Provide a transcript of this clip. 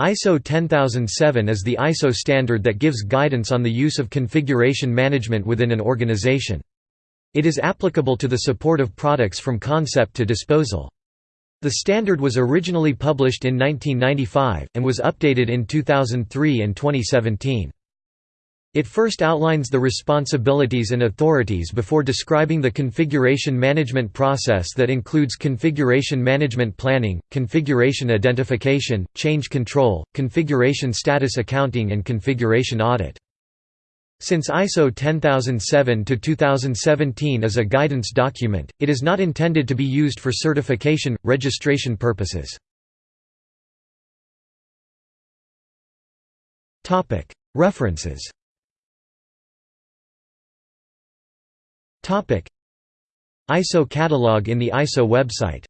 ISO 10007 is the ISO standard that gives guidance on the use of configuration management within an organization. It is applicable to the support of products from concept to disposal. The standard was originally published in 1995, and was updated in 2003 and 2017. It first outlines the responsibilities and authorities before describing the configuration management process that includes configuration management planning, configuration identification, change control, configuration status accounting and configuration audit. Since ISO 10007-2017 is a guidance document, it is not intended to be used for certification, registration purposes. References ISO catalog in the ISO website